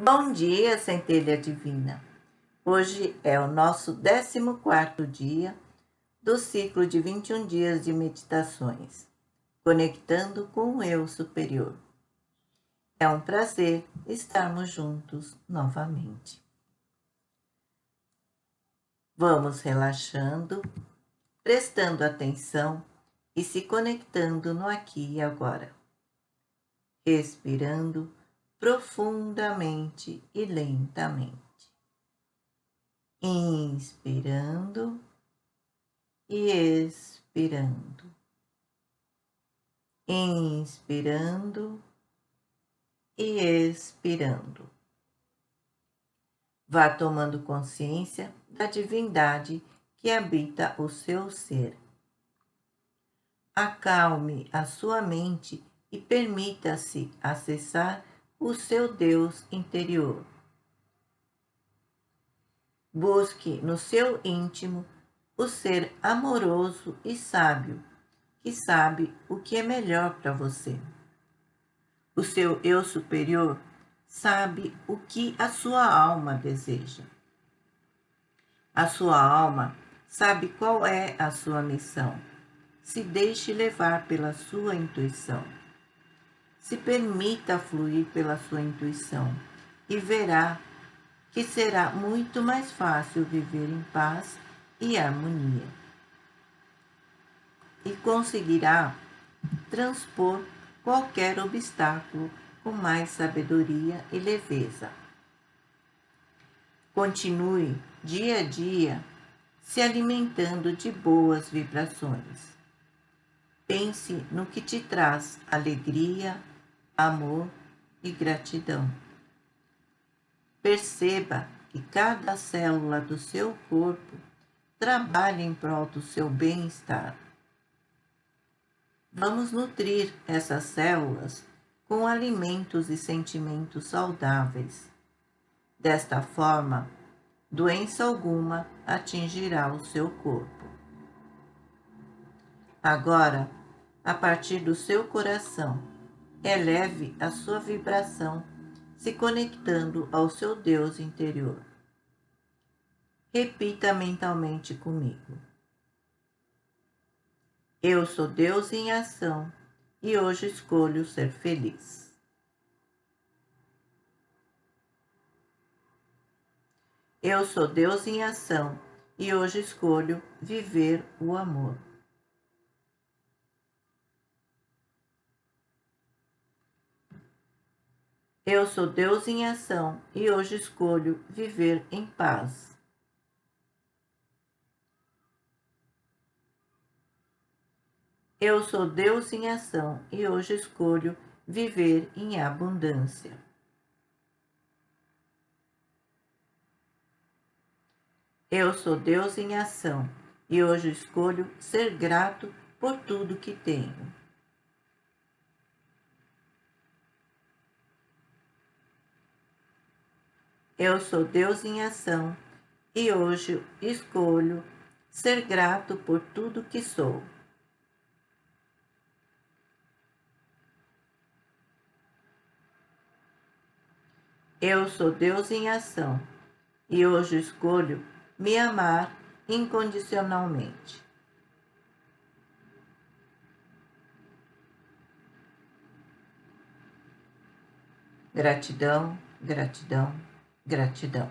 Bom dia, centelha divina. Hoje é o nosso 14 dia do ciclo de 21 dias de meditações, conectando com o eu superior. É um prazer estarmos juntos novamente. Vamos relaxando, prestando atenção e se conectando no aqui e agora. Respirando profundamente e lentamente. Inspirando e expirando. Inspirando e expirando. Vá tomando consciência da divindade que habita o seu ser. Acalme a sua mente e permita-se acessar o seu Deus interior. Busque no seu íntimo o ser amoroso e sábio, que sabe o que é melhor para você. O seu eu superior sabe o que a sua alma deseja. A sua alma sabe qual é a sua missão. Se deixe levar pela sua intuição. Se permita fluir pela sua intuição e verá que será muito mais fácil viver em paz e harmonia. E conseguirá transpor qualquer obstáculo com mais sabedoria e leveza. Continue dia a dia se alimentando de boas vibrações. Pense no que te traz alegria, amor e gratidão. Perceba que cada célula do seu corpo trabalha em prol do seu bem-estar. Vamos nutrir essas células com alimentos e sentimentos saudáveis. Desta forma, doença alguma atingirá o seu corpo. Agora, a partir do seu coração, eleve a sua vibração, se conectando ao seu Deus interior. Repita mentalmente comigo. Eu sou Deus em ação e hoje escolho ser feliz. Eu sou Deus em ação e hoje escolho viver o amor. Eu sou Deus em ação e hoje escolho viver em paz. Eu sou Deus em ação e hoje escolho viver em abundância. Eu sou Deus em ação e hoje escolho ser grato por tudo que tenho. Eu sou Deus em ação e hoje escolho ser grato por tudo que sou. Eu sou Deus em ação e hoje escolho me amar incondicionalmente. Gratidão, gratidão, Gratidão.